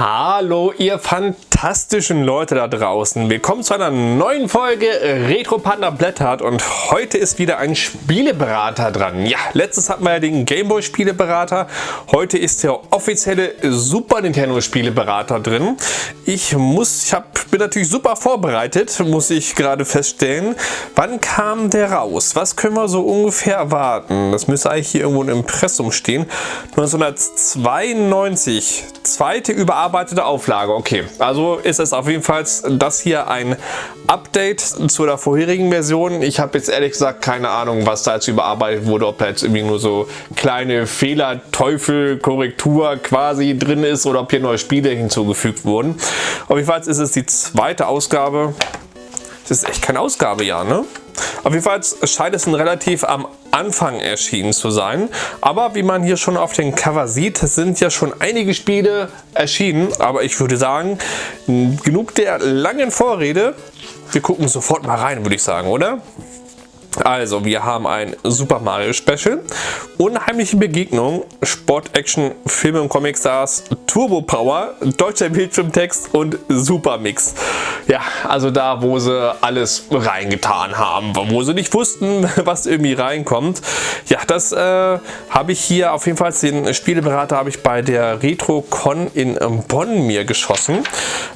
Hallo ihr fantastischen Leute da draußen. Willkommen zu einer neuen Folge Retro Panda blättert und heute ist wieder ein Spieleberater dran. Ja, letztes hatten wir ja den Gameboy Spieleberater. Heute ist der offizielle Super Nintendo Spieleberater drin. Ich muss, ich hab, bin natürlich super vorbereitet, muss ich gerade feststellen. Wann kam der raus? Was können wir so ungefähr erwarten? Das müsste eigentlich hier irgendwo im Impressum stehen. 1992, zweite Überarbeitung überarbeitete Auflage. Okay, also ist es auf jeden Fall das hier ein Update zu der vorherigen Version. Ich habe jetzt ehrlich gesagt keine Ahnung, was da jetzt überarbeitet wurde, ob da jetzt irgendwie nur so kleine Fehler, Teufel, Korrektur quasi drin ist oder ob hier neue Spiele hinzugefügt wurden. Auf jeden Fall ist es die zweite Ausgabe. Das ist echt kein Ausgabejahr, ne? Auf jeden Fall scheint es ein relativ am Anfang erschienen zu sein. Aber wie man hier schon auf dem Cover sieht, sind ja schon einige Spiele erschienen. Aber ich würde sagen, genug der langen Vorrede. Wir gucken sofort mal rein, würde ich sagen, oder? Also, wir haben ein Super Mario Special, Unheimliche Begegnung, Sport, Action, Filme und Comic Stars, Turbo Power, deutscher Bildschirmtext und Super Mix. Ja, also da, wo sie alles reingetan haben, wo sie nicht wussten, was irgendwie reinkommt. Ja, das äh, habe ich hier auf jeden Fall, den Spieleberater habe ich bei der RetroCon in Bonn mir geschossen.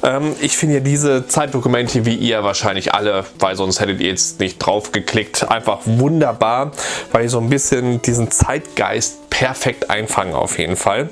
Ähm, ich finde ja diese Zeitdokumente, wie ihr wahrscheinlich alle, weil sonst hättet ihr jetzt nicht drauf geklickt, einfach wunderbar, weil ich so ein bisschen diesen Zeitgeist perfekt einfangen auf jeden Fall.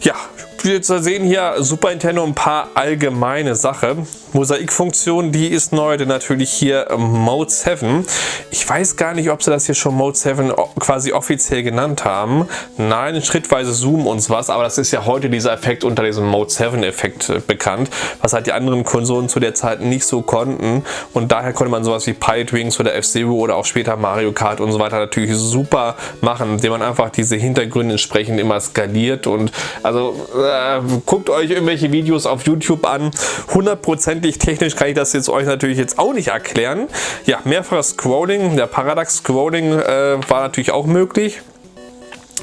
Ja, wir sehen hier Super Nintendo ein paar allgemeine Sachen. Mosaikfunktion, die ist neu, denn natürlich hier Mode 7. Ich weiß gar nicht, ob sie das hier schon Mode 7 quasi offiziell genannt haben. Nein, schrittweise Zoom und was, aber das ist ja heute dieser Effekt unter diesem Mode 7 Effekt äh, bekannt, was halt die anderen Konsolen zu der Zeit nicht so konnten und daher konnte man sowas wie Pilot Wings oder F-Zero oder auch später Mario Kart und so weiter natürlich super machen, indem man einfach diese Hintergründe entsprechend immer skaliert und also äh, guckt euch irgendwelche Videos auf YouTube an, 100% letztendlich technisch kann ich das jetzt euch natürlich jetzt auch nicht erklären. Ja, mehrfaches Scrolling, der Parallax Scrolling äh, war natürlich auch möglich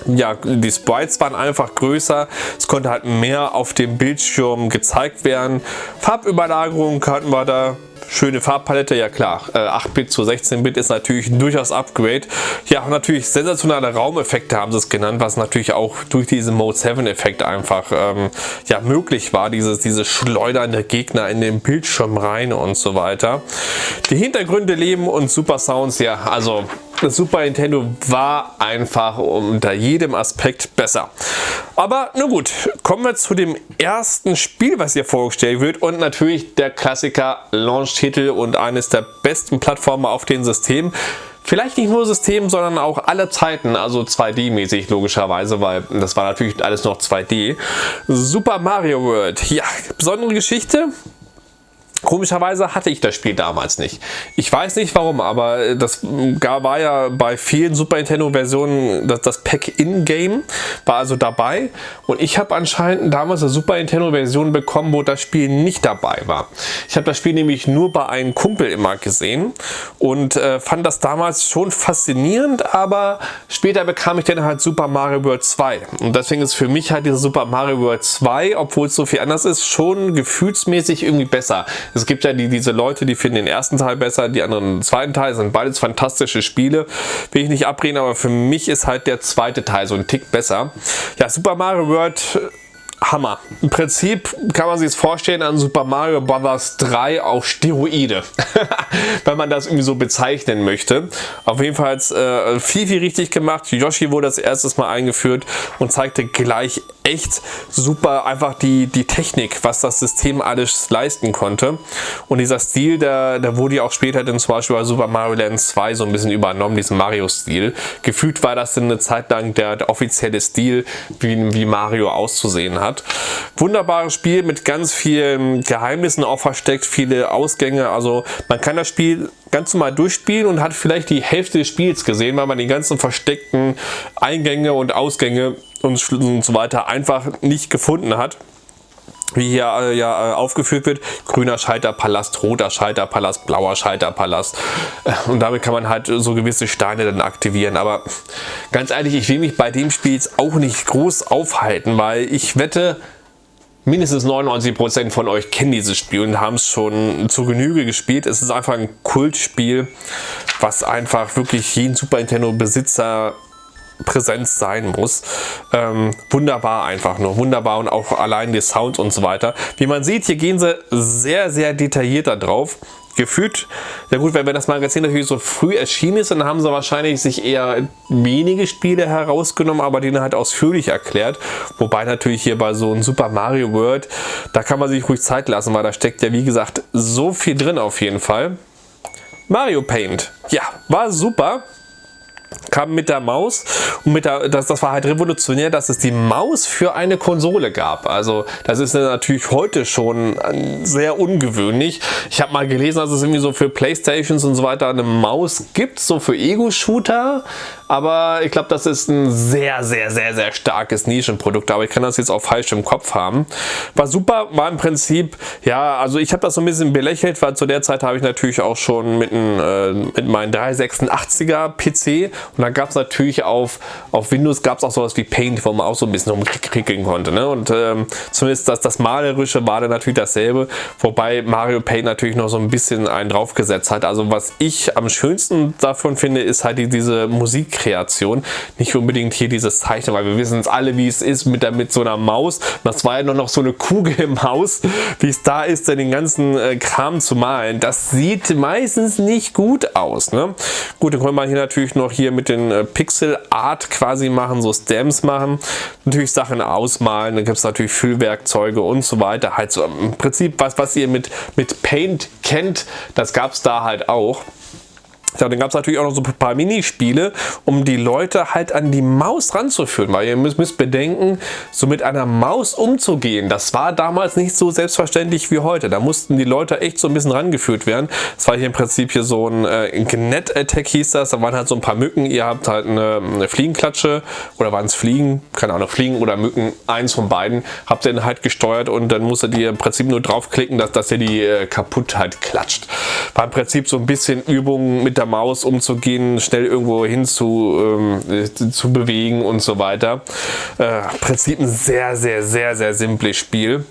ja, die Sprites waren einfach größer, es konnte halt mehr auf dem Bildschirm gezeigt werden. Farbüberlagerung hatten wir da, schöne Farbpalette, ja klar, 8-Bit äh, zu 16-Bit ist natürlich durchaus Upgrade. Ja, natürlich sensationale Raumeffekte haben sie es genannt, was natürlich auch durch diesen Mode 7 Effekt einfach ähm, ja, möglich war, dieses, diese schleudernde Gegner in den Bildschirm rein und so weiter. Die Hintergründe leben und Super Sounds, ja, also Super Nintendo war einfach unter jedem Aspekt besser. Aber nun gut, kommen wir zu dem ersten Spiel, was hier vorgestellt wird und natürlich der Klassiker Launch-Titel und eines der besten Plattformen auf dem System. Vielleicht nicht nur System, sondern auch alle Zeiten, also 2D-mäßig logischerweise, weil das war natürlich alles noch 2D. Super Mario World, ja, besondere Geschichte, Komischerweise hatte ich das Spiel damals nicht. Ich weiß nicht warum, aber das war ja bei vielen Super Nintendo Versionen das, das Pack In-Game, war also dabei und ich habe anscheinend damals eine Super Nintendo Version bekommen, wo das Spiel nicht dabei war. Ich habe das Spiel nämlich nur bei einem Kumpel immer gesehen und äh, fand das damals schon faszinierend, aber später bekam ich dann halt Super Mario World 2 und deswegen ist für mich halt diese Super Mario World 2, obwohl es so viel anders ist, schon gefühlsmäßig irgendwie besser. Es gibt ja die, diese Leute, die finden den ersten Teil besser, die anderen den zweiten Teil. sind beides fantastische Spiele. Will ich nicht abreden, aber für mich ist halt der zweite Teil so ein Tick besser. Ja, Super Mario World Hammer. Im Prinzip kann man sich es vorstellen an Super Mario Bros. 3 auf Steroide, wenn man das irgendwie so bezeichnen möchte. Auf jeden Fall äh, viel, viel richtig gemacht. Yoshi wurde das erstes Mal eingeführt und zeigte gleich echt super einfach die, die Technik, was das System alles leisten konnte. Und dieser Stil, der, der wurde ja auch später dann zum Beispiel bei Super Mario Land 2 so ein bisschen übernommen, diesen Mario-Stil. Gefühlt war das dann eine Zeit lang der, der offizielle Stil, wie, wie Mario auszusehen hat. Wunderbares Spiel mit ganz vielen Geheimnissen auch versteckt, viele Ausgänge. Also man kann das Spiel ganz normal durchspielen und hat vielleicht die Hälfte des Spiels gesehen, weil man die ganzen versteckten Eingänge und Ausgänge und, und so weiter einfach nicht gefunden hat wie hier äh, ja äh, aufgeführt wird, grüner Schalterpalast, roter Schalterpalast, blauer Schalterpalast äh, und damit kann man halt so gewisse Steine dann aktivieren, aber ganz ehrlich, ich will mich bei dem Spiel auch nicht groß aufhalten, weil ich wette, mindestens 99% von euch kennen dieses Spiel und haben es schon zu Genüge gespielt. Es ist einfach ein Kultspiel, was einfach wirklich jeden Super Nintendo Besitzer Präsenz sein muss. Ähm, wunderbar einfach nur, wunderbar und auch allein die Sound und so weiter. Wie man sieht, hier gehen sie sehr, sehr detailliert da drauf gefühlt, ja gut, wenn, das Magazin natürlich so früh erschienen ist, dann haben sie wahrscheinlich sich eher wenige Spiele herausgenommen, aber die halt ausführlich erklärt. Wobei natürlich hier bei so einem Super Mario World, da kann man sich ruhig Zeit lassen, weil da steckt ja wie gesagt so viel drin auf jeden Fall. Mario Paint, ja, war super kam mit der Maus und mit der, das, das war halt revolutionär, dass es die Maus für eine Konsole gab. Also das ist natürlich heute schon äh, sehr ungewöhnlich. Ich habe mal gelesen, dass es irgendwie so für Playstations und so weiter eine Maus gibt, so für Ego-Shooter. Aber ich glaube, das ist ein sehr, sehr, sehr, sehr starkes Nischenprodukt. Aber ich kann das jetzt auch falsch im Kopf haben. War super, war im Prinzip, ja, also ich habe das so ein bisschen belächelt, weil zu der Zeit habe ich natürlich auch schon mit, ein, äh, mit meinem 386er PC und dann gab es natürlich auf, auf Windows gab es auch sowas wie Paint, wo man auch so ein bisschen rumkriegen konnte. Ne? Und ähm, zumindest das, das Malerische war dann natürlich dasselbe, wobei Mario Paint natürlich noch so ein bisschen einen draufgesetzt hat. Also was ich am schönsten davon finde, ist halt die, diese Musikkreation. Nicht unbedingt hier dieses Zeichnen, weil wir wissen es alle, wie es ist mit, der, mit so einer Maus. Das war ja nur noch so eine Kugel im Haus, wie es da ist, den ganzen äh, Kram zu malen. Das sieht meistens nicht gut aus. Ne? Gut, dann können wir hier natürlich noch hier mit den äh, Pixel Art quasi machen, so Stamps machen, natürlich Sachen ausmalen, dann gibt es natürlich Füllwerkzeuge und so weiter. Halt so im Prinzip was, was ihr mit, mit Paint kennt, das gab es da halt auch. Ja, dann gab es natürlich auch noch so ein paar Minispiele, um die Leute halt an die Maus ranzuführen, weil ihr müsst, müsst bedenken, so mit einer Maus umzugehen, das war damals nicht so selbstverständlich wie heute. Da mussten die Leute echt so ein bisschen rangeführt werden. Das war hier im Prinzip hier so ein äh, Net-Attack hieß das, da waren halt so ein paar Mücken, ihr habt halt eine, eine Fliegenklatsche oder waren es Fliegen, keine Ahnung, Fliegen oder Mücken, eins von beiden, habt ihr dann halt gesteuert und dann musstet ihr im Prinzip nur draufklicken, dass, dass ihr die äh, kaputt halt klatscht. War im Prinzip so ein bisschen Übung mit der Maus umzugehen, schnell irgendwo hin zu, ähm, zu bewegen und so weiter. Äh, Prinzip ein sehr, sehr, sehr, sehr simples Spiel.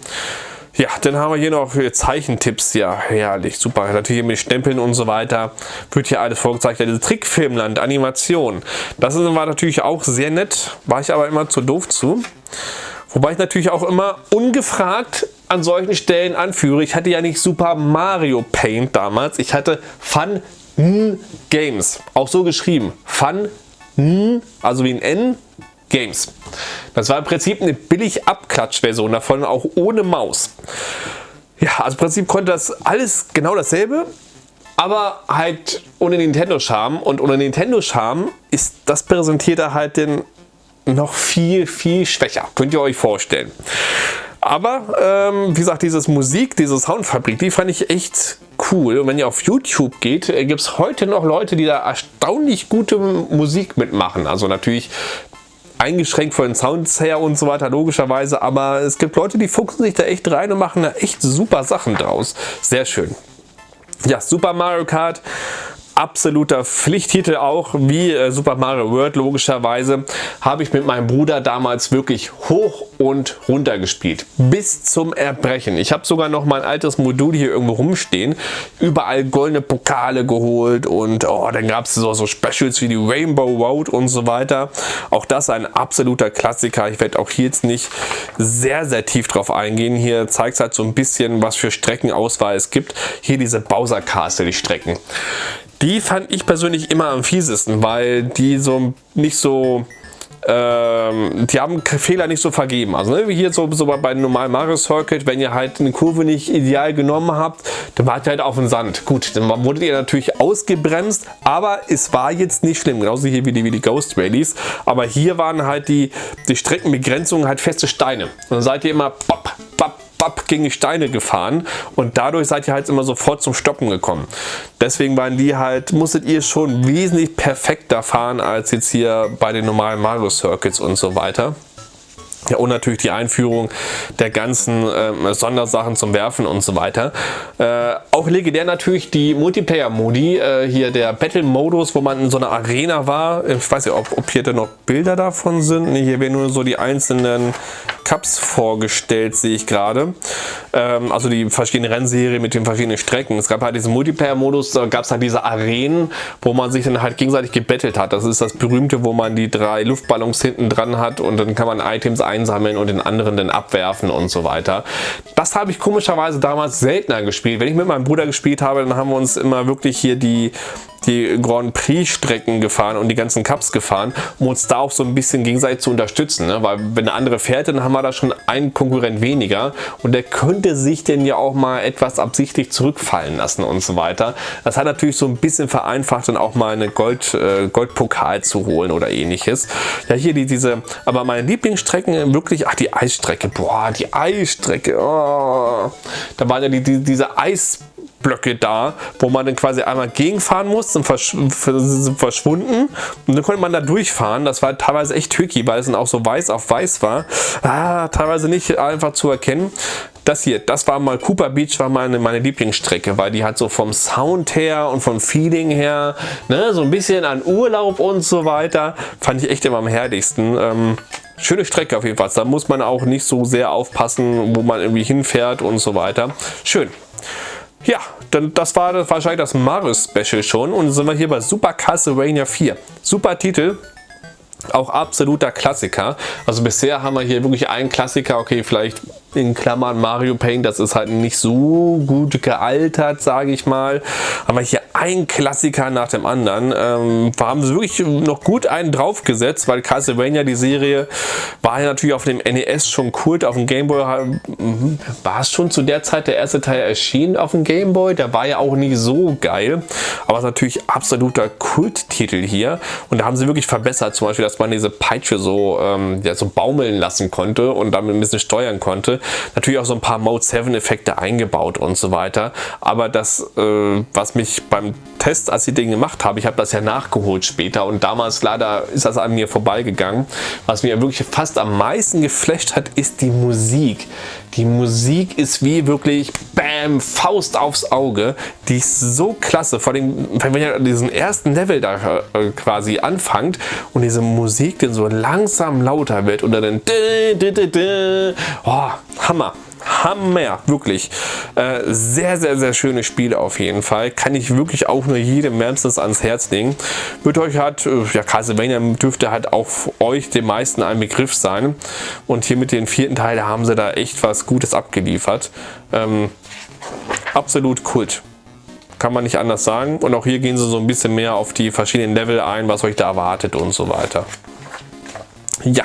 Ja, dann haben wir hier noch Zeichentipps. Ja, herrlich, super. Natürlich mit Stempeln und so weiter wird hier alles vorgezeigt. Ja, diese Trickfilmland, Animation. Das war natürlich auch sehr nett. War ich aber immer zu doof zu. Wobei ich natürlich auch immer ungefragt an solchen Stellen anführe. Ich hatte ja nicht Super Mario Paint damals. Ich hatte Fun Games. Auch so geschrieben. Fun, also wie ein N, Games. Das war im Prinzip eine billig Abklatsch-Version davon, auch ohne Maus. Ja, also im Prinzip konnte das alles genau dasselbe, aber halt ohne Nintendo-Charme. Und ohne Nintendo-Charme ist das präsentierte halt den noch viel, viel schwächer. Könnt ihr euch vorstellen. Aber ähm, wie gesagt, dieses Musik, diese Soundfabrik, die fand ich echt cool. Und wenn ihr auf YouTube geht, äh, gibt es heute noch Leute, die da erstaunlich gute Musik mitmachen. Also natürlich eingeschränkt von den Sounds her und so weiter, logischerweise. Aber es gibt Leute, die fuchsen sich da echt rein und machen da echt super Sachen draus. Sehr schön. Ja, Super Mario Kart absoluter Pflichttitel auch, wie äh, Super Mario World logischerweise, habe ich mit meinem Bruder damals wirklich hoch und runter gespielt. Bis zum Erbrechen. Ich habe sogar noch mein altes Modul hier irgendwo rumstehen. Überall goldene Pokale geholt und oh, dann gab es so, so Specials wie die Rainbow Road und so weiter. Auch das ein absoluter Klassiker. Ich werde auch hier jetzt nicht sehr, sehr tief drauf eingehen. Hier zeigt es halt so ein bisschen, was für Streckenauswahl es gibt. Hier diese Bowser Castle, die Strecken. Die fand ich persönlich immer am fiesesten, weil die so nicht so ähm, die haben Fehler nicht so vergeben. Also ne, wie hier so, so bei normalen Mario Circuit, wenn ihr halt eine Kurve nicht ideal genommen habt, dann wart ihr halt auf dem Sand. Gut, dann wurdet ihr natürlich ausgebremst, aber es war jetzt nicht schlimm. Genauso hier wie die, wie die Ghost Rallies. Aber hier waren halt die, die Streckenbegrenzungen halt feste Steine. Und dann seid ihr immer pop, pop, ab gegen die Steine gefahren und dadurch seid ihr halt immer sofort zum Stoppen gekommen. Deswegen waren die halt, musstet ihr schon wesentlich perfekter fahren als jetzt hier bei den normalen Mario Circuits und so weiter. Ja, und natürlich die Einführung der ganzen äh, Sondersachen zum Werfen und so weiter. Äh, auch legendär natürlich die Multiplayer-Modi. Äh, hier der Battle-Modus, wo man in so einer Arena war. Ich weiß nicht, ob, ob hier dann noch Bilder davon sind. Nee, hier werden nur so die einzelnen Cups vorgestellt, sehe ich gerade. Ähm, also die verschiedenen Rennserien mit den verschiedenen Strecken. Es gab halt diesen Multiplayer-Modus, da gab es halt diese Arenen, wo man sich dann halt gegenseitig gebettelt hat. Das ist das berühmte, wo man die drei Luftballons hinten dran hat und dann kann man Items einsammeln und den anderen dann abwerfen und so weiter. Das habe ich komischerweise damals seltener gespielt. Wenn ich mit meinem Bruder gespielt habe, dann haben wir uns immer wirklich hier die die Grand Prix Strecken gefahren und die ganzen Cups gefahren, um uns da auch so ein bisschen gegenseitig zu unterstützen. Ne? Weil wenn eine andere fährt, dann haben wir da schon einen Konkurrent weniger und der könnte sich denn ja auch mal etwas absichtlich zurückfallen lassen und so weiter. Das hat natürlich so ein bisschen vereinfacht, dann auch mal eine Gold, äh, Goldpokal zu holen oder ähnliches. Ja, hier die, diese, aber meine Lieblingsstrecken wirklich, ach die Eisstrecke, boah, die Eisstrecke, oh. da waren ja die, die, diese Eis Blöcke da, wo man dann quasi einmal gegenfahren muss, sind, versch verschwunden und dann konnte man da durchfahren. Das war teilweise echt tricky, weil es dann auch so weiß auf weiß war. Ah, teilweise nicht einfach zu erkennen. Das hier, das war mal Cooper Beach, war meine, meine Lieblingsstrecke, weil die hat so vom Sound her und vom Feeling her, ne, so ein bisschen an Urlaub und so weiter, fand ich echt immer am herrlichsten. Ähm, schöne Strecke auf jeden Fall. Da muss man auch nicht so sehr aufpassen, wo man irgendwie hinfährt und so weiter. Schön. Ja, dann das war wahrscheinlich das Mario Special schon und sind wir hier bei Super Castlevania 4. Super Titel, auch absoluter Klassiker. Also bisher haben wir hier wirklich einen Klassiker, okay, vielleicht in Klammern Mario Paint, das ist halt nicht so gut gealtert, sage ich mal. Aber hier ein Klassiker nach dem anderen. Ähm, haben sie wirklich noch gut einen draufgesetzt, weil Castlevania, die Serie, war ja natürlich auf dem NES schon Kult. Auf dem Gameboy mhm, war es schon zu der Zeit der erste Teil erschienen auf dem Gameboy. Der war ja auch nicht so geil. Aber es ist natürlich absoluter Kulttitel hier. Und da haben sie wirklich verbessert. Zum Beispiel, dass man diese Peitsche so, ähm, ja, so baumeln lassen konnte und damit ein bisschen steuern konnte. Natürlich auch so ein paar Mode 7 Effekte eingebaut und so weiter. Aber das, äh, was mich beim Test, als ich den gemacht habe, ich habe das ja nachgeholt später und damals leider ist das an mir vorbeigegangen. Was mir wirklich fast am meisten geflasht hat, ist die Musik. Die Musik ist wie wirklich Bam, Faust aufs Auge. Die ist so klasse. Vor allem, wenn ihr diesen ersten Level da äh, quasi anfangt und diese Musik dann so langsam lauter wird und dann oh, Hammer. Hammer, wirklich. Äh, sehr, sehr, sehr schönes Spiel auf jeden Fall. Kann ich wirklich auch nur jedem wärmstens ans Herz legen. Wird euch halt, ja, Castlevania dürfte halt auch euch den meisten ein Begriff sein. Und hier mit dem vierten Teil, da haben sie da echt was Gutes abgeliefert. Ähm, absolut Kult. Kann man nicht anders sagen. Und auch hier gehen sie so ein bisschen mehr auf die verschiedenen Level ein, was euch da erwartet und so weiter. Ja,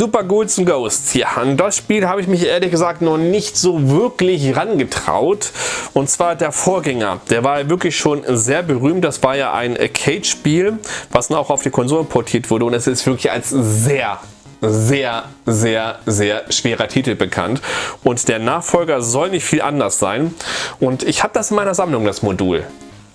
Super Ghouls and Ghosts. Ja, an das Spiel habe ich mich ehrlich gesagt noch nicht so wirklich rangetraut. Und zwar der Vorgänger. Der war wirklich schon sehr berühmt. Das war ja ein Arcade-Spiel, was auch auf die Konsolen portiert wurde. Und es ist wirklich als sehr sehr, sehr, sehr schwerer Titel bekannt. Und der Nachfolger soll nicht viel anders sein. Und ich habe das in meiner Sammlung, das Modul.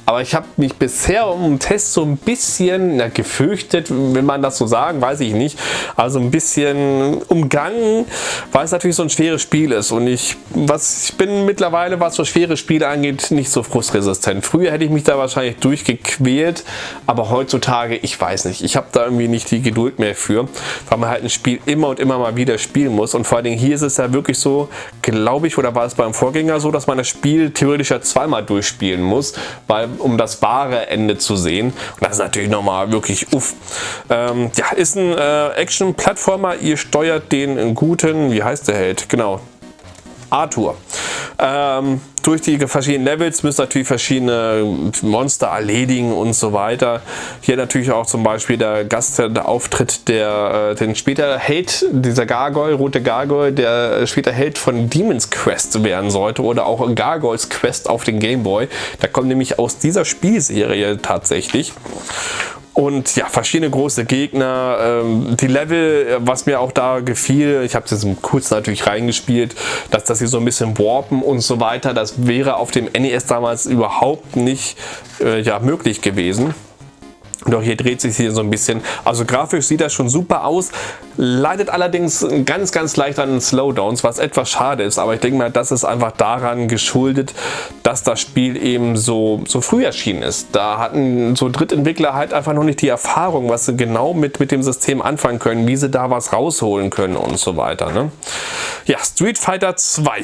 Aber ich habe mich bisher um den Test so ein bisschen na, gefürchtet, wenn man das so sagen, weiß ich nicht. Also ein bisschen umgangen, weil es natürlich so ein schweres Spiel ist. Und ich, was, ich bin mittlerweile, was so schwere Spiele angeht, nicht so frustresistent. Früher hätte ich mich da wahrscheinlich durchgequält, aber heutzutage, ich weiß nicht. Ich habe da irgendwie nicht die Geduld mehr für, weil man halt ein Spiel immer und immer mal wieder spielen muss. Und vor allen Dingen hier ist es ja wirklich so, glaube ich, oder war es beim Vorgänger so, dass man das Spiel theoretisch ja zweimal durchspielen muss, weil um das wahre Ende zu sehen. Und das ist natürlich nochmal wirklich uff. Ähm, ja, ist ein äh, Action-Plattformer. Ihr steuert den guten, wie heißt der Held? Genau, Arthur. Ähm, durch die verschiedenen Levels müsst ihr natürlich verschiedene Monster erledigen und so weiter. Hier natürlich auch zum Beispiel der Gastauftritt, der äh, den später Held, dieser Gargoyle, rote Gargoyle, der später Held von Demon's Quest werden sollte oder auch Gargoyles Quest auf den Game Boy. Der kommt nämlich aus dieser Spielserie tatsächlich und ja, verschiedene große Gegner. Ähm, die Level, was mir auch da gefiel, ich habe es jetzt kurz natürlich reingespielt, dass, dass sie so ein bisschen warpen und so weiter, das wäre auf dem NES damals überhaupt nicht äh, ja, möglich gewesen. Doch hier dreht sich hier so ein bisschen. Also grafisch sieht das schon super aus, leidet allerdings ganz, ganz leicht an Slowdowns, was etwas schade ist. Aber ich denke mal, das ist einfach daran geschuldet, dass das Spiel eben so, so früh erschienen ist. Da hatten so Drittentwickler halt einfach noch nicht die Erfahrung, was sie genau mit, mit dem System anfangen können, wie sie da was rausholen können und so weiter. Ne? Ja, Street Fighter 2.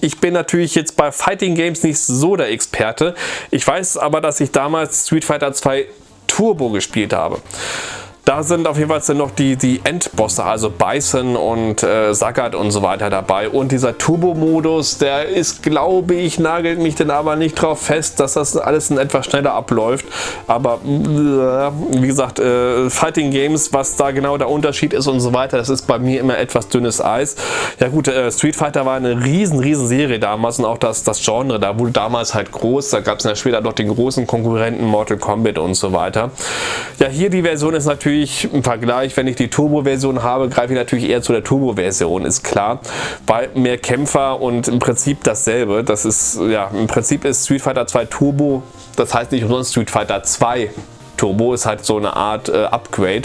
Ich bin natürlich jetzt bei Fighting Games nicht so der Experte. Ich weiß aber, dass ich damals Street Fighter 2 Turbo gespielt habe. Da sind auf jeden Fall noch die, die Endbosse, also Bison und äh, Sagat und so weiter dabei. Und dieser Turbo-Modus, der ist, glaube ich, nagelt mich denn aber nicht drauf fest, dass das alles in etwas schneller abläuft. Aber äh, wie gesagt, äh, Fighting Games, was da genau der Unterschied ist und so weiter, das ist bei mir immer etwas dünnes Eis. Ja gut, äh, Street Fighter war eine riesen, riesen Serie damals und auch das, das Genre, da wurde damals halt groß. Da gab es ja später noch den großen Konkurrenten Mortal Kombat und so weiter. Ja, hier die Version ist natürlich natürlich im Vergleich, wenn ich die Turbo-Version habe, greife ich natürlich eher zu der Turbo-Version, ist klar. Weil mehr Kämpfer und im Prinzip dasselbe. Das ist, ja, im Prinzip ist Street Fighter 2 Turbo, das heißt nicht umsonst Street Fighter 2 Turbo, ist halt so eine Art äh, Upgrade.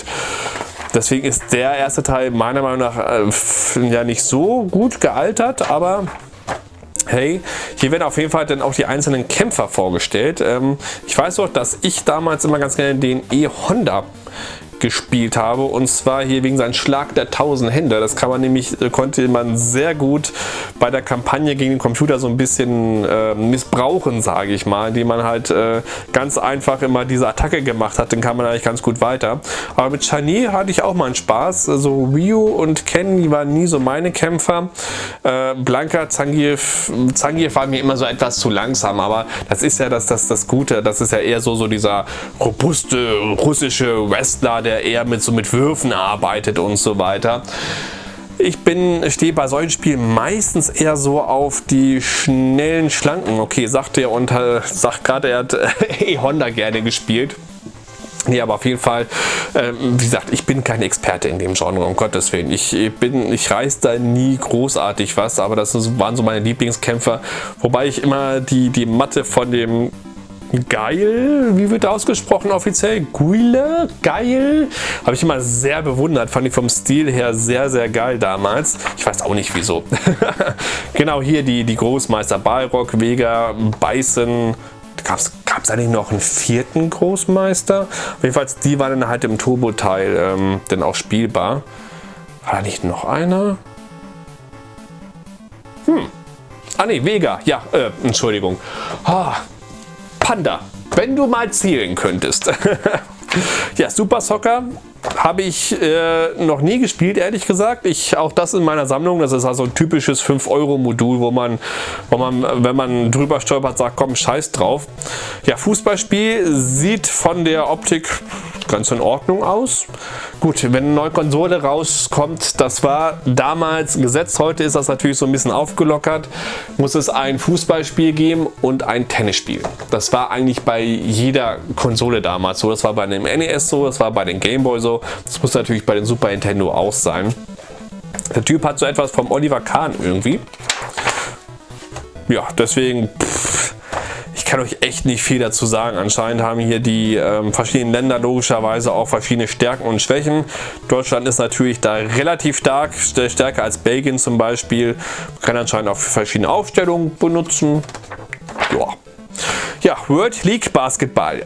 Deswegen ist der erste Teil meiner Meinung nach äh, ja nicht so gut gealtert, aber Hey, hier werden auf jeden Fall dann auch die einzelnen Kämpfer vorgestellt. Ähm, ich weiß auch, dass ich damals immer ganz gerne den E-Honda gespielt habe und zwar hier wegen seinem Schlag der tausend Hände. Das kann man nämlich, äh, konnte man sehr gut bei der Kampagne gegen den Computer so ein bisschen äh, missbrauchen, sage ich mal, indem man halt äh, ganz einfach immer diese Attacke gemacht hat, dann kam man eigentlich ganz gut weiter. Aber mit Shani hatte ich auch mal einen Spaß. Also Ryu und Ken, die waren nie so meine Kämpfer. Äh, Blanka, Zangief, Zangief war mir immer so etwas zu langsam, aber das ist ja das, das, das Gute, das ist ja eher so, so dieser robuste russische Wrestler, der der eher mit so mit Würfen arbeitet und so weiter. Ich bin, stehe bei solchen Spielen meistens eher so auf die schnellen, schlanken. Okay, sagt er und äh, sagt gerade, er hat äh, Honda gerne gespielt. Nee, aber auf jeden Fall, äh, wie gesagt, ich bin kein Experte in dem Genre, um Gottes Willen. Ich bin, ich reiß da nie großartig was, aber das waren so meine Lieblingskämpfer. Wobei ich immer die, die Matte von dem geil, wie wird ausgesprochen offiziell? Guile? Geil? Habe ich immer sehr bewundert, fand ich vom Stil her sehr, sehr geil damals. Ich weiß auch nicht wieso. genau hier die, die Großmeister Balrog, Vega, Bison, gab es eigentlich noch einen vierten Großmeister? Jedenfalls die waren dann halt im Turbo-Teil ähm, dann auch spielbar. War da nicht noch einer? Hm. Ah ne, Vega. Ja, äh, Entschuldigung. Ah, Panda, wenn du mal zählen könntest. ja, Super Soccer habe ich äh, noch nie gespielt, ehrlich gesagt. Ich, auch das in meiner Sammlung. Das ist also ein typisches 5-Euro-Modul, wo man, wo man, wenn man drüber stolpert, sagt, komm, scheiß drauf. Ja, Fußballspiel sieht von der Optik ganz in Ordnung aus. Gut, wenn eine neue Konsole rauskommt, das war damals Gesetz, heute ist das natürlich so ein bisschen aufgelockert, muss es ein Fußballspiel geben und ein Tennisspiel. Das war eigentlich bei jeder Konsole damals so. Das war bei dem NES so, das war bei den Gameboy so, das muss natürlich bei den Super Nintendo auch sein. Der Typ hat so etwas vom Oliver Kahn irgendwie. Ja, deswegen... Pff, ich kann euch echt nicht viel dazu sagen. Anscheinend haben hier die ähm, verschiedenen Länder logischerweise auch verschiedene Stärken und Schwächen. Deutschland ist natürlich da relativ stark, stärker als Belgien zum Beispiel. Man kann anscheinend auch verschiedene Aufstellungen benutzen. Ja. Ja, World League Basketball.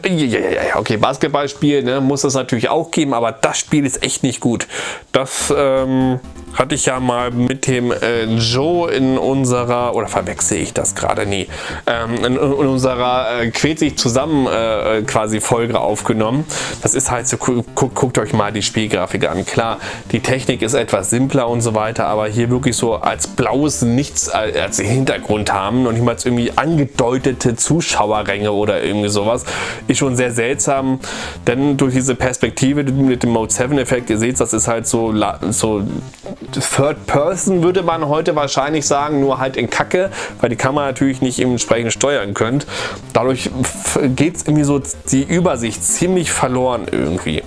Okay, Basketballspiel ne, muss es natürlich auch geben, aber das Spiel ist echt nicht gut. Das ähm, hatte ich ja mal mit dem äh, Joe in unserer, oder verwechsel ich das gerade nie, ähm, in, in, unserer äh, Quält zusammen äh, quasi Folge aufgenommen. Das ist halt so, gu guckt euch mal die Spielgrafik an. Klar, die Technik ist etwas simpler und so weiter, aber hier wirklich so als blaues Nichts als Hintergrund haben und niemals irgendwie angedeutete Zuschauerränge oder irgendwie sowas, ist schon sehr seltsam, denn durch diese Perspektive mit dem Mode 7 Effekt, ihr seht, das ist halt so, so Third Person würde man heute wahrscheinlich sagen, nur halt in Kacke, weil die Kamera natürlich nicht entsprechend steuern könnt. Dadurch geht es irgendwie so die Übersicht ziemlich verloren irgendwie.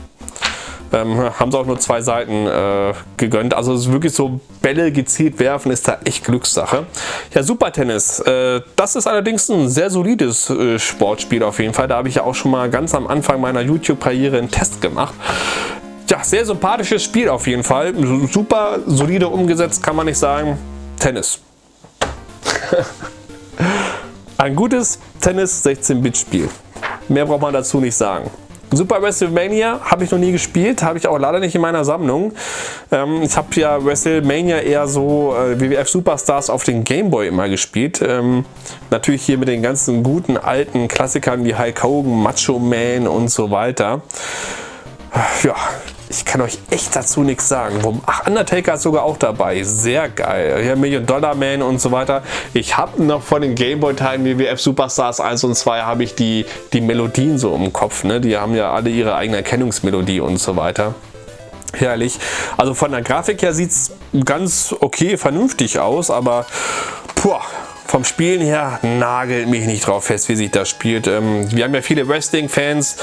Ähm, haben sie auch nur zwei Seiten äh, gegönnt. Also es ist wirklich so Bälle gezielt werfen ist da echt Glückssache. Ja, Super Tennis. Äh, das ist allerdings ein sehr solides äh, Sportspiel auf jeden Fall. Da habe ich ja auch schon mal ganz am Anfang meiner YouTube-Karriere einen Test gemacht. Ja, sehr sympathisches Spiel auf jeden Fall. Super solide umgesetzt, kann man nicht sagen. Tennis. Ein gutes Tennis 16-Bit-Spiel. Mehr braucht man dazu nicht sagen. Super WrestleMania habe ich noch nie gespielt, habe ich auch leider nicht in meiner Sammlung. Ähm, ich habe ja WrestleMania eher so äh, WWF Superstars auf den Gameboy immer gespielt. Ähm, natürlich hier mit den ganzen guten alten Klassikern wie Hulk Hogan, Macho Man und so weiter. Ja, ich kann euch echt dazu nichts sagen. Ach, Undertaker ist sogar auch dabei. Sehr geil. Hier Million Dollar Man und so weiter. Ich habe noch von den Gameboy-Teilen WWF Superstars 1 und 2 habe ich die, die Melodien so im Kopf. Ne? Die haben ja alle ihre eigene Erkennungsmelodie und so weiter. Herrlich. Also von der Grafik her sieht es ganz okay, vernünftig aus, aber puh, vom Spielen her nagelt mich nicht drauf fest, wie sich das spielt. Ähm, wir haben ja viele Wrestling-Fans,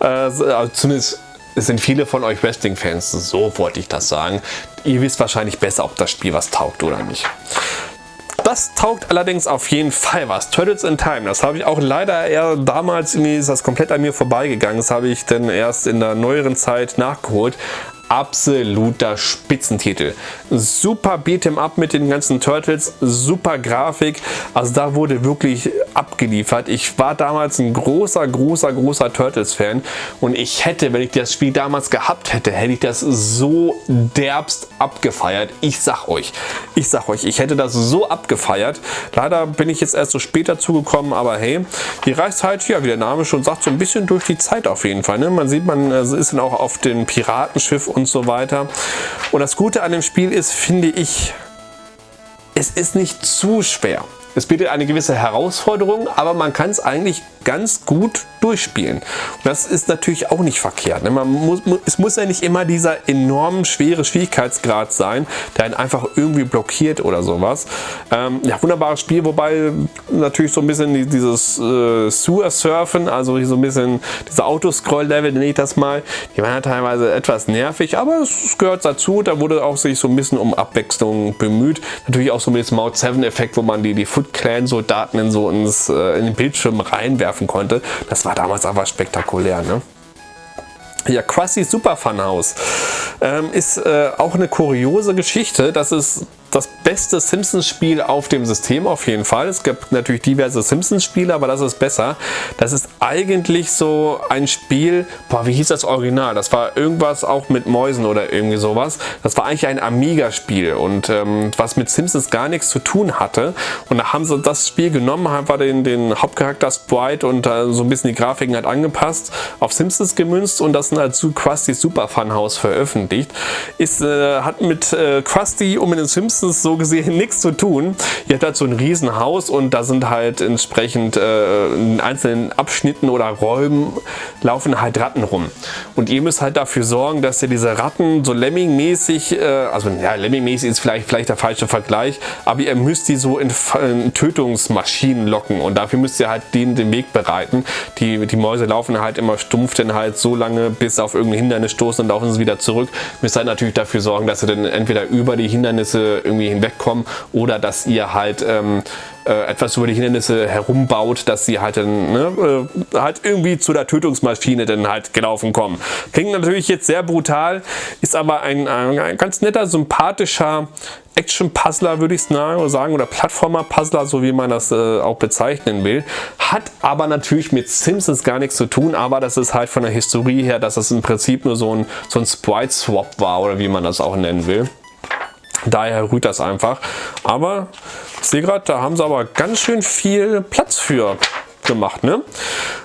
äh, also zumindest es sind viele von euch Wrestling-Fans, so wollte ich das sagen. Ihr wisst wahrscheinlich besser, ob das Spiel was taugt oder nicht. Das taugt allerdings auf jeden Fall was. Turtles in Time, das habe ich auch leider eher damals, irgendwie ist das komplett an mir vorbeigegangen. Das habe ich dann erst in der neueren Zeit nachgeholt absoluter Spitzentitel. Super Beat'em Up mit den ganzen Turtles, super Grafik, also da wurde wirklich abgeliefert. Ich war damals ein großer, großer, großer Turtles-Fan und ich hätte, wenn ich das Spiel damals gehabt hätte, hätte ich das so derbst abgefeiert. Ich sag euch, ich sag euch, ich hätte das so abgefeiert. Leider bin ich jetzt erst so später zugekommen, aber hey, die reist halt, ja, wie der Name schon sagt, so ein bisschen durch die Zeit auf jeden Fall. Ne? Man sieht, man äh, ist dann auch auf dem Piratenschiff und so weiter. Und das Gute an dem Spiel ist, finde ich, es ist nicht zu schwer. Es bietet eine gewisse Herausforderung, aber man kann es eigentlich ganz gut durchspielen. Das ist natürlich auch nicht verkehrt. Ne? Man muss, es muss ja nicht immer dieser enorm schwere Schwierigkeitsgrad sein, der einen einfach irgendwie blockiert oder sowas. Ähm, ja, wunderbares Spiel, wobei natürlich so ein bisschen dieses äh, Sewer-Surfen, also so ein bisschen diese Autoscroll-Level, nenne ich das mal, die waren ja teilweise etwas nervig, aber es gehört dazu. Da wurde auch sich so ein bisschen um Abwechslung bemüht. Natürlich auch so mit dem Mount 7-Effekt, wo man die, die Foot Clan-Soldaten in so ins, äh, in den Bildschirm reinwerfen konnte. Das war damals aber spektakulär. Ne? Ja, Krusty Super Fun ähm, ist äh, auch eine kuriose Geschichte. Das ist das beste Simpsons-Spiel auf dem System auf jeden Fall. Es gibt natürlich diverse Simpsons-Spiele, aber das ist besser. Das ist eigentlich so ein Spiel, boah, wie hieß das Original? Das war irgendwas auch mit Mäusen oder irgendwie sowas. Das war eigentlich ein Amiga-Spiel und ähm, was mit Simpsons gar nichts zu tun hatte. Und da haben sie das Spiel genommen, haben wir den, den Hauptcharakter Sprite und äh, so ein bisschen die Grafiken halt angepasst, auf Simpsons gemünzt und das dann als Krusty Super Fun House veröffentlicht. Ist, äh, hat mit äh, Krusty und mit den Simpsons so gesehen nichts zu tun. Ihr habt halt so ein Riesenhaus und da sind halt entsprechend äh, in einzelnen Abschnitten oder Räumen laufen halt Ratten rum. Und ihr müsst halt dafür sorgen, dass ihr diese Ratten so Lemming-mäßig, äh, also ja, Lemming-mäßig ist vielleicht, vielleicht der falsche Vergleich, aber ihr müsst die so in, in Tötungsmaschinen locken und dafür müsst ihr halt denen den Weg bereiten. Die, die Mäuse laufen halt immer stumpf denn halt so lange, bis auf irgendein Hindernis stoßen und laufen sie wieder zurück. Müsst halt natürlich dafür sorgen, dass ihr dann entweder über die Hindernisse irgendwie hinwegkommen oder dass ihr halt ähm, äh, etwas über die Hindernisse herumbaut, dass sie halt, dann, ne, äh, halt irgendwie zu der Tötungsmaschine dann halt gelaufen kommen. Klingt natürlich jetzt sehr brutal, ist aber ein, ein, ein ganz netter, sympathischer Action-Puzzler würde ich sagen oder Plattformer-Puzzler, so wie man das äh, auch bezeichnen will. Hat aber natürlich mit Simpsons gar nichts zu tun, aber das ist halt von der Historie her, dass das im Prinzip nur so ein, so ein Sprite-Swap war oder wie man das auch nennen will. Daher rührt das einfach. Aber ich sehe gerade, da haben sie aber ganz schön viel Platz für gemacht. Ne?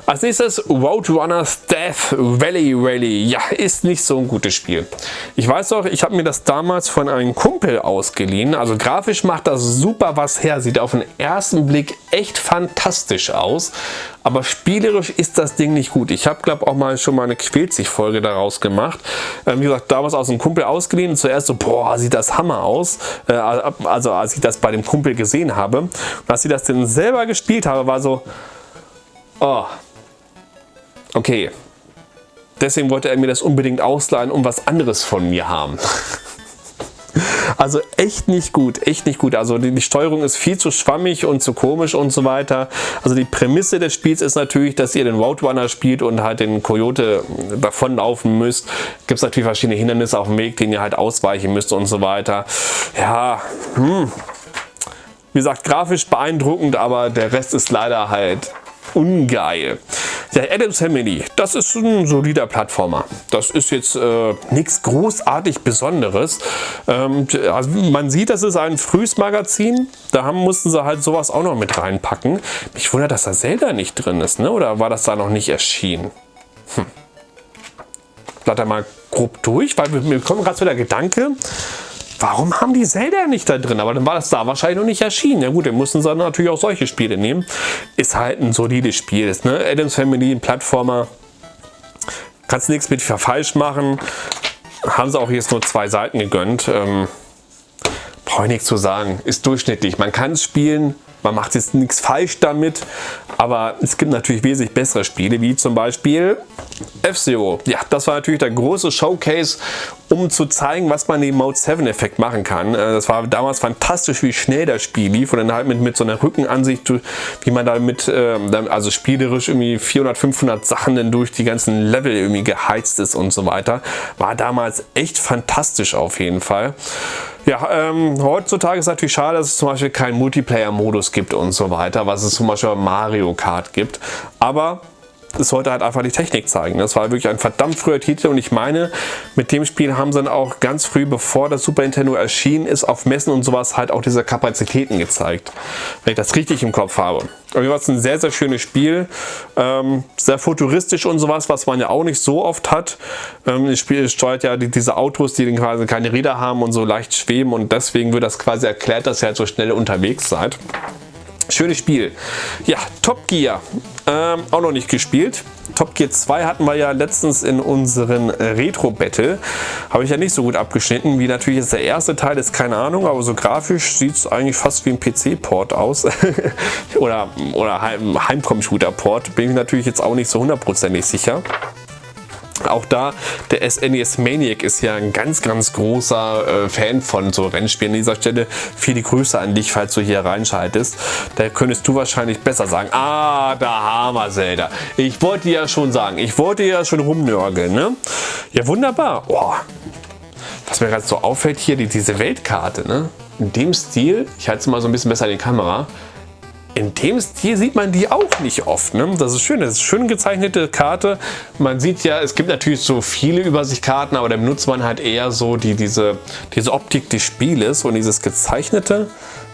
Als nächstes Roadrunners Death Valley Rally. Ja, ist nicht so ein gutes Spiel. Ich weiß doch, ich habe mir das damals von einem Kumpel ausgeliehen. Also grafisch macht das super was her. Sieht auf den ersten Blick echt fantastisch aus. Aber spielerisch ist das Ding nicht gut. Ich habe, glaube auch mal schon mal eine Quälzig-Folge daraus gemacht. Ähm, wie gesagt, damals aus einem Kumpel ausgeliehen. Zuerst so, boah, sieht das Hammer aus. Äh, also als ich das bei dem Kumpel gesehen habe. Und als ich das dann selber gespielt habe, war so, oh, okay, deswegen wollte er mir das unbedingt ausleihen und was anderes von mir haben. Also echt nicht gut, echt nicht gut. Also die, Steuerung ist viel zu schwammig und zu komisch und so weiter. Also die Prämisse des Spiels ist natürlich, dass ihr den Roadrunner spielt und halt den Coyote davonlaufen müsst. Gibt es natürlich verschiedene Hindernisse auf dem Weg, denen ihr halt ausweichen müsst und so weiter. Ja, hm. Wie gesagt, grafisch beeindruckend, aber der Rest ist leider halt ungeil. Der Adams Family, das ist ein solider Plattformer. Das ist jetzt äh, nichts großartig Besonderes. Ähm, also man sieht, das ist ein frühes Magazin. Da haben, mussten sie halt sowas auch noch mit reinpacken. Mich wundert, dass da Zelda nicht drin ist, ne? oder war das da noch nicht erschienen? Hm. Blätter mal grob durch, weil mir kommt gerade so der Gedanke, warum haben die Zelda nicht da drin? Aber dann war das da wahrscheinlich noch nicht erschienen. Ja gut, dann mussten sie natürlich auch solche Spiele nehmen. Ist halt ein solides Spiel. Ist, ne? Adams Family, ein Plattformer. Kannst nichts mit falsch machen. Haben sie auch jetzt nur zwei Seiten gegönnt. Ähm, Brauche ich nichts zu sagen. Ist durchschnittlich. Man kann es spielen. Man macht jetzt nichts falsch damit, aber es gibt natürlich wesentlich bessere Spiele, wie zum Beispiel F-Zero. Ja, das war natürlich der große Showcase, um zu zeigen, was man den Mode 7 Effekt machen kann. Äh, das war damals fantastisch, wie schnell das Spiel lief und dann halt mit, mit so einer Rückenansicht, wie man damit, ähm, also spielerisch irgendwie 400, 500 Sachen dann durch die ganzen Level irgendwie geheizt ist und so weiter. War damals echt fantastisch auf jeden Fall. Ja, ähm, heutzutage ist natürlich schade, dass es zum Beispiel keinen Multiplayer-Modus gibt und so weiter, was es zum Beispiel Mario Kart gibt. Aber es sollte halt einfach die Technik zeigen. Das war wirklich ein verdammt früher Titel und ich meine, mit dem Spiel haben sie dann auch ganz früh, bevor das Super Nintendo erschienen ist, auf Messen und sowas halt auch diese Kapazitäten gezeigt. Wenn ich das richtig im Kopf habe. Aber es ist ein sehr, sehr schönes Spiel. Ähm, sehr futuristisch und sowas, was man ja auch nicht so oft hat. Ähm, das Spiel steuert ja die, diese Autos, die quasi keine Räder haben und so leicht schweben und deswegen wird das quasi erklärt, dass ihr halt so schnell unterwegs seid. Schönes Spiel. Ja, Top Gear. Ähm, auch noch nicht gespielt. Top Gear 2 hatten wir ja letztens in unseren Retro-Battle. Habe ich ja nicht so gut abgeschnitten, wie natürlich jetzt der erste Teil ist, keine Ahnung, aber so grafisch sieht es eigentlich fast wie ein PC-Port aus. oder oder Heimcomputer-Port. Bin ich natürlich jetzt auch nicht so hundertprozentig sicher. Auch da, der SNES e Maniac ist ja ein ganz, ganz großer äh, Fan von so Rennspielen. An dieser Stelle viele Grüße an dich, falls du hier reinschaltest. Da könntest du wahrscheinlich besser sagen, ah, da haben wir Zelda. Ich wollte ja schon sagen, ich wollte ja schon rumnörgeln, ne? Ja, wunderbar. Oh. Was mir gerade so auffällt hier, die, diese Weltkarte, ne? In dem Stil, ich halte es mal so ein bisschen besser in die Kamera, in dem Stil sieht man die auch nicht oft. Ne? Das ist schön, das ist eine schön gezeichnete Karte. Man sieht ja, es gibt natürlich so viele Übersichtkarten, aber da benutzt man halt eher so die, diese, diese Optik des Spieles und dieses gezeichnete.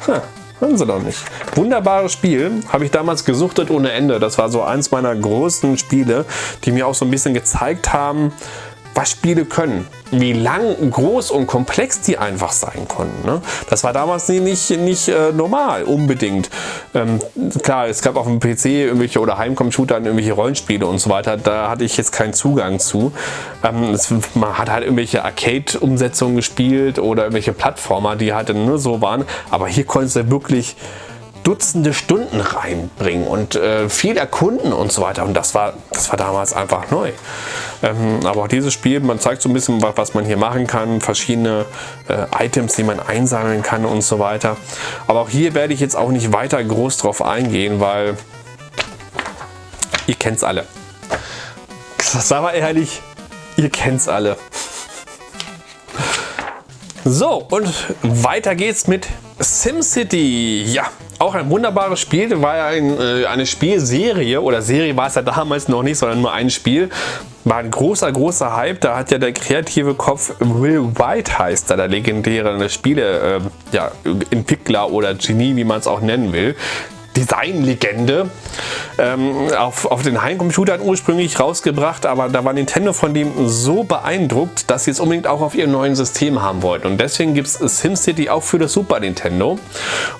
Hm, Hören Sie doch nicht. Wunderbares Spiel, habe ich damals gesuchtet ohne Ende. Das war so eins meiner größten Spiele, die mir auch so ein bisschen gezeigt haben, was Spiele können. Wie lang, groß und komplex die einfach sein konnten. Ne? Das war damals nicht, nicht äh, normal, unbedingt. Ähm, klar, es gab auf dem PC irgendwelche oder Heimcomputer irgendwelche Rollenspiele und so weiter. Da hatte ich jetzt keinen Zugang zu. Ähm, es, man hat halt irgendwelche Arcade-Umsetzungen gespielt oder irgendwelche Plattformer, die halt nur so waren. Aber hier konntest du wirklich Dutzende Stunden reinbringen und äh, viel erkunden und so weiter. Und das war, das war damals einfach neu. Ähm, aber auch dieses Spiel, man zeigt so ein bisschen, was man hier machen kann, verschiedene äh, Items, die man einsammeln kann und so weiter. Aber auch hier werde ich jetzt auch nicht weiter groß drauf eingehen, weil ihr kennt es alle. Sag mal ehrlich, ihr kennt es alle. So, und weiter geht's mit SimCity. Ja, auch ein wunderbares Spiel, war ja ein, äh, eine Spielserie oder Serie war es ja damals noch nicht, sondern nur ein Spiel. War ein großer, großer Hype. Da hat ja der kreative Kopf Will White heißt da, der legendäre Spieleentwickler äh, ja, oder Genie, wie man es auch nennen will, Designlegende ähm, auf, auf den Heimcomputern ursprünglich rausgebracht, aber da war Nintendo von dem so beeindruckt, dass sie es unbedingt auch auf ihrem neuen System haben wollten. Und deswegen gibt es SimCity auch für das Super Nintendo.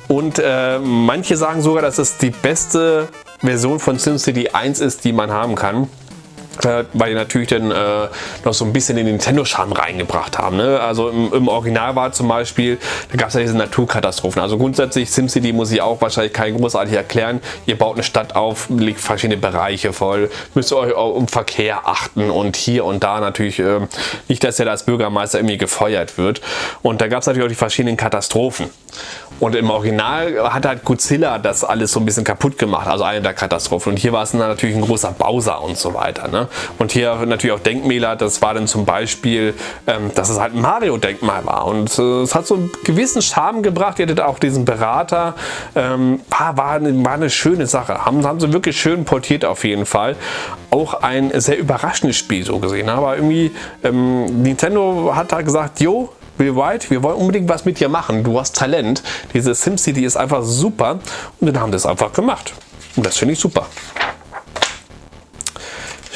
Und äh, manche sagen sogar, dass es die beste Version von SimCity 1 ist, die man haben kann. Äh, weil die natürlich dann äh, noch so ein bisschen den Nintendo-Charme reingebracht haben. Ne? Also im, im, Original war zum Beispiel, da gab es ja diese Naturkatastrophen. Also grundsätzlich SimCity muss ich auch wahrscheinlich kein großartig erklären. Ihr baut eine Stadt auf, legt verschiedene Bereiche voll, müsst ihr euch auch um Verkehr achten und hier und da natürlich äh, nicht, dass er als Bürgermeister irgendwie gefeuert wird. Und da gab es natürlich auch die verschiedenen Katastrophen. Und im Original hat halt Godzilla das alles so ein bisschen kaputt gemacht, also eine der Katastrophen. Und hier war es natürlich ein großer Bowser und so weiter. Ne? Und hier natürlich auch Denkmäler, das war dann zum Beispiel, ähm, dass es halt ein Mario-Denkmal war. Und äh, es hat so einen gewissen Charme gebracht. Ihr hattet auch diesen Berater. Ähm, war, war, eine, war eine schöne Sache. Haben, haben sie wirklich schön portiert auf jeden Fall. Auch ein sehr überraschendes Spiel so gesehen. Aber irgendwie, ähm, Nintendo hat da gesagt, jo, Will wir wollen unbedingt was mit dir machen. Du hast Talent. Diese SimCity ist einfach super. Und dann haben das einfach gemacht. Und das finde ich super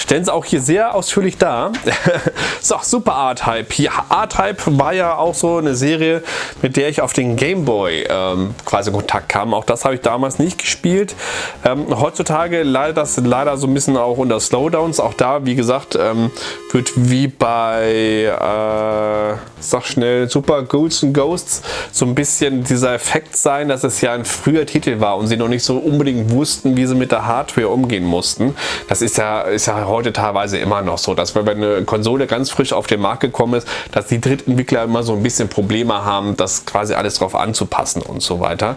stellen sie auch hier sehr ausführlich dar. so, Super R-Type. Ja, R-Type war ja auch so eine Serie, mit der ich auf den Game Boy ähm, quasi in Kontakt kam. Auch das habe ich damals nicht gespielt. Ähm, heutzutage leider das leider so ein bisschen auch unter Slowdowns. Auch da, wie gesagt, ähm, wird wie bei, äh, sag schnell, Super Ghouls and Ghosts so ein bisschen dieser Effekt sein, dass es ja ein früher Titel war und sie noch nicht so unbedingt wussten, wie sie mit der Hardware umgehen mussten. Das ist ja, ist ja heute teilweise immer noch so, dass wenn eine Konsole ganz frisch auf den Markt gekommen ist, dass die Drittentwickler immer so ein bisschen Probleme haben, das quasi alles drauf anzupassen und so weiter.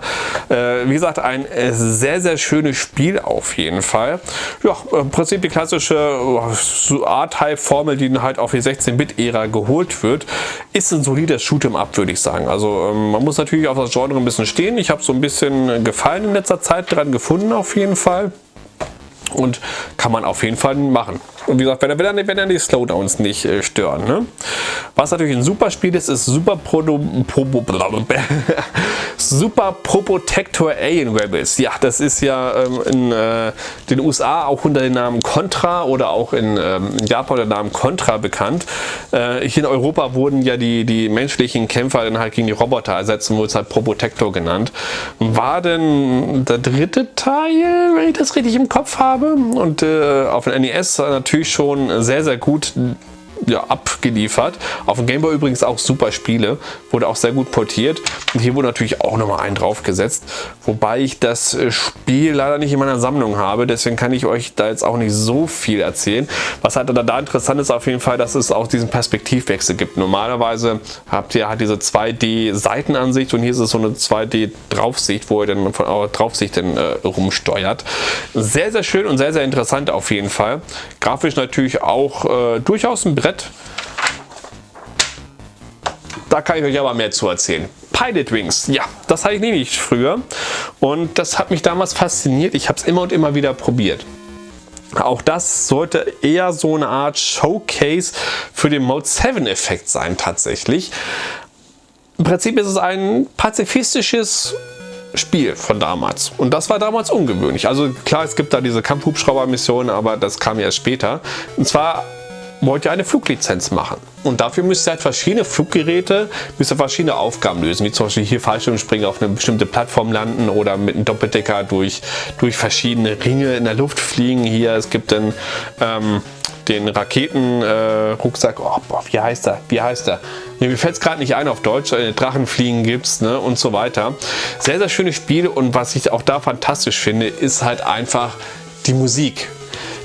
Äh, wie gesagt, ein äh, sehr, sehr schönes Spiel auf jeden Fall. Ja, im Prinzip die klassische äh, A-Type-Formel, die halt auf die 16-Bit-Ära geholt wird, ist ein solides Shoot'em-up, würde ich sagen. Also ähm, man muss natürlich auf das Genre ein bisschen stehen. Ich habe so ein bisschen Gefallen in letzter Zeit dran gefunden auf jeden Fall und kann man auf jeden Fall machen. Und wie gesagt, wenn er, wenn er, wenn er die Slowdowns nicht äh, stören. Ne? Was natürlich ein super Spiel ist, ist Super Proto, Probo, Super Probotector Alien Rebels. Ja, das ist ja ähm, in äh, den USA auch unter dem Namen Contra oder auch in, ähm, in Japan unter dem Namen Contra bekannt. Äh, hier in Europa wurden ja die, die menschlichen Kämpfer dann halt gegen die Roboter ersetzt und wurde es halt Probotector genannt. War denn der dritte Teil, wenn ich das richtig im Kopf habe? Und äh, auf dem NES natürlich schon sehr, sehr gut ja, abgeliefert. Auf dem Gameboy übrigens auch super Spiele, wurde auch sehr gut portiert. Und hier wurde natürlich auch nochmal einen draufgesetzt, wobei ich das äh, Spiel leider nicht in meiner Sammlung habe, deswegen kann ich euch da jetzt auch nicht so viel erzählen. Was halt da interessant ist auf jeden Fall, dass es auch diesen Perspektivwechsel gibt. Normalerweise habt ihr halt diese 2D-Seitenansicht und hier ist es so eine 2D-Draufsicht, wo ihr dann von eurer Draufsicht dann äh, rumsteuert. Sehr, sehr schön und sehr, sehr interessant auf jeden Fall. Grafisch natürlich auch äh, durchaus ein Brett Brett. Da kann ich euch aber mehr zu erzählen. Pilot Wings, ja, das hatte ich nämlich früher und das hat mich damals fasziniert. Ich habe es immer und immer wieder probiert. Auch das sollte eher so eine Art Showcase für den Mode 7 Effekt sein tatsächlich. Im Prinzip ist es ein pazifistisches Spiel von damals. Und das war damals ungewöhnlich. Also klar, es gibt da diese Kampfhubschrauber-Missionen, aber das kam erst später. Und zwar wollt ihr eine Fluglizenz machen. Und dafür müsst ihr halt verschiedene Fluggeräte, müsst ihr verschiedene Aufgaben lösen, wie zum Beispiel hier Fallschirmspringen auf eine bestimmte Plattform landen oder mit einem Doppeldecker durch, durch verschiedene Ringe in der Luft fliegen. Hier, es gibt dann ähm, den Raketenrucksack, äh, oh, boah, wie heißt er? Wie heißt er? Mir fällt es gerade nicht ein auf Deutsch, äh, Drachenfliegen gibt es ne, und so weiter. Sehr, sehr schönes Spiel und was ich auch da fantastisch finde, ist halt einfach die Musik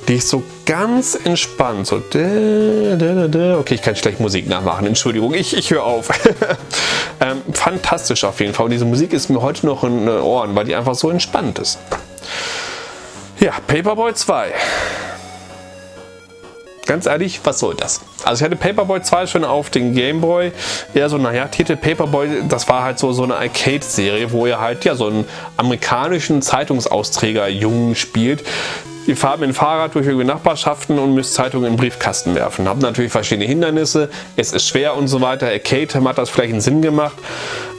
die ist so ganz entspannt. So, okay, ich kann schlecht Musik nachmachen, Entschuldigung, ich, ich höre auf. ähm, fantastisch auf jeden Fall. Und diese Musik ist mir heute noch in den Ohren, weil die einfach so entspannt ist. Ja, Paperboy 2 ganz ehrlich, was soll das? Also ich hatte Paperboy 2 schon auf den Gameboy, eher so, naja, Titel Paperboy, das war halt so, so eine Arcade-Serie, wo ihr halt ja so einen amerikanischen Zeitungsausträger Jungen spielt, Ihr fahrt mit dem Fahrrad durch irgendwelche Nachbarschaften und müsst Zeitungen in den Briefkasten werfen. Habt natürlich verschiedene Hindernisse, es ist schwer und so weiter. Arcade hat das vielleicht einen Sinn gemacht,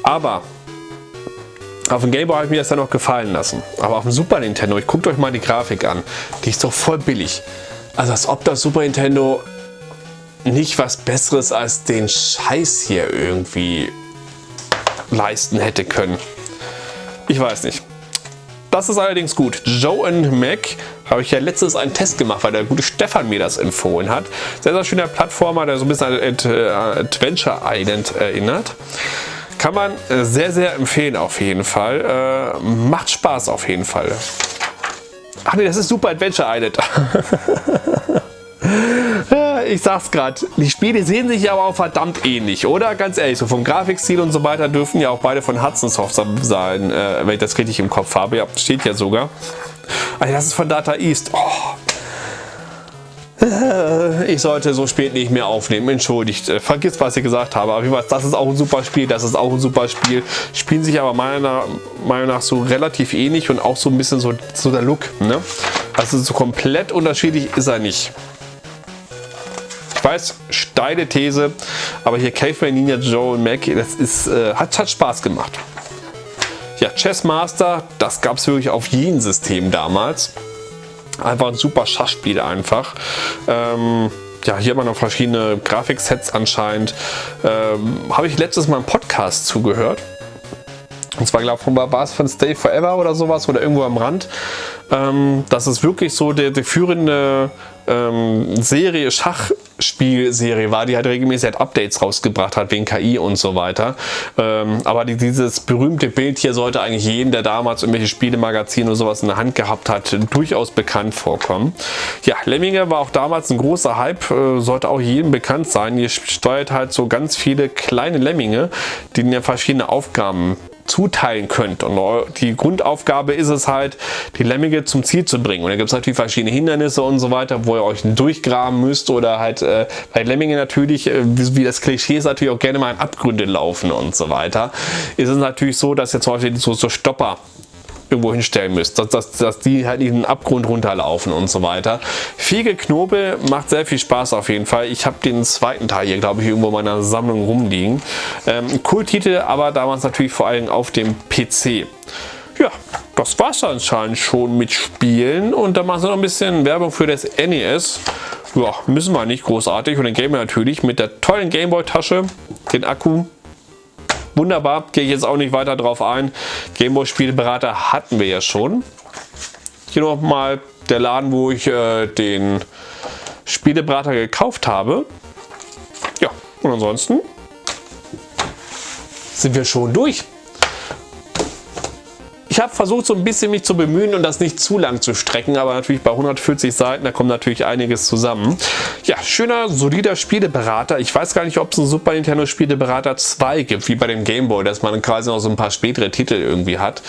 aber auf dem Gameboy habe ich mir das dann noch gefallen lassen. Aber auf dem Super Nintendo, ich guckt euch mal die Grafik an, die ist doch voll billig. Also als ob das Super Nintendo nicht was besseres als den Scheiß hier irgendwie leisten hätte können. Ich weiß nicht. Das ist allerdings gut. Joe and Mac Habe ich ja letztens einen Test gemacht, weil der gute Stefan mir das empfohlen hat. Sehr, sehr schöner Plattformer, der so ein bisschen an Adventure Island erinnert. Kann man äh, sehr, sehr empfehlen auf jeden Fall. Äh, macht Spaß auf jeden Fall. Ach nee, das ist Super Adventure Island. ich sag's gerade, die Spiele sehen sich aber auch verdammt ähnlich, oder? Ganz ehrlich, so vom Grafikstil und so weiter dürfen ja auch beide von Hudson Soft sein, äh, wenn ich das richtig im Kopf habe. Ja, steht ja sogar. Ah, das ist von Data East. Oh. Ich sollte so spät nicht mehr aufnehmen, entschuldigt. Äh, vergiss, was ich gesagt habe. Aber weiß, das ist auch ein super Spiel, das ist auch ein super Spiel. Spielen sich aber meiner Meinung nach so relativ ähnlich und auch so ein bisschen so, so der Look. Ne? Also so komplett unterschiedlich ist er nicht. Ich weiß, steile These, aber hier Caveman, Ninja Joe und Mac, das ist, äh, hat, hat Spaß gemacht. Ja, Chess Master, das gab es wirklich auf jedem System damals. Einfach ein super Schachspiel einfach. Ähm, ja, hier haben wir noch verschiedene Grafiksets anscheinend. Ähm, Habe ich letztes Mal im Podcast zugehört. Und zwar glaube ich, war es von Stay Forever oder sowas oder irgendwo am Rand. Ähm, das ist wirklich so der, der führende ähm, Serie, Schachspielserie war, die halt regelmäßig halt Updates rausgebracht hat wegen KI und so weiter. Ähm, aber die, dieses berühmte Bild hier sollte eigentlich jeden, der damals irgendwelche Spielemagazine oder sowas in der Hand gehabt hat, durchaus bekannt vorkommen. Ja, Lemminge war auch damals ein großer Hype, äh, sollte auch jedem bekannt sein. Ihr steuert halt so ganz viele kleine Lemminge, die ja verschiedene Aufgaben zuteilen könnt. Und die Grundaufgabe ist es halt, die Lemminge zum Ziel zu bringen. Und da gibt es natürlich verschiedene Hindernisse und so weiter, wo ihr euch durchgraben müsst oder halt äh, bei Lemminge natürlich, äh, wie das Klischee ist, natürlich auch gerne mal in Abgründe laufen und so weiter. Ist es natürlich so, dass jetzt zum Beispiel so, so Stopper irgendwo hinstellen müsst, dass, dass, dass die halt in den Abgrund runterlaufen und so weiter. Fiege Knobel macht sehr viel Spaß auf jeden Fall. Ich habe den zweiten Teil hier, glaube ich, irgendwo in meiner Sammlung rumliegen. Ähm, cool Titel, aber damals natürlich vor allem auf dem PC. Ja, das war es anscheinend schon mit Spielen und dann machen sie noch ein bisschen Werbung für das NES. Ja, müssen wir nicht großartig und den Game natürlich mit der tollen Gameboy-Tasche, den Akku Wunderbar, gehe ich jetzt auch nicht weiter drauf ein. Gameboy Spieleberater hatten wir ja schon. Hier nochmal der Laden, wo ich äh, den Spieleberater gekauft habe. Ja, und ansonsten sind wir schon durch. Ich habe versucht so ein bisschen mich zu bemühen und das nicht zu lang zu strecken, aber natürlich bei 140 Seiten, da kommt natürlich einiges zusammen. Ja, schöner, solider Spieleberater. Ich weiß gar nicht, ob es einen Super Nintendo Spieleberater 2 gibt, wie bei dem Game Boy, dass man quasi noch so ein paar spätere Titel irgendwie hat.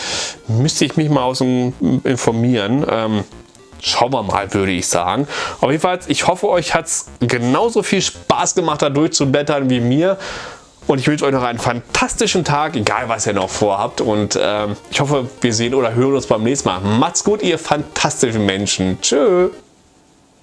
Müsste ich mich mal aus informieren. Ähm, Schauen wir mal, würde ich sagen. Auf jeden Fall, ich hoffe, euch hat es genauso viel Spaß gemacht, da durchzublättern wie mir. Und ich wünsche euch noch einen fantastischen Tag, egal was ihr noch vorhabt. Und äh, ich hoffe, wir sehen oder hören uns beim nächsten Mal. Macht's gut, ihr fantastischen Menschen. Tschüss.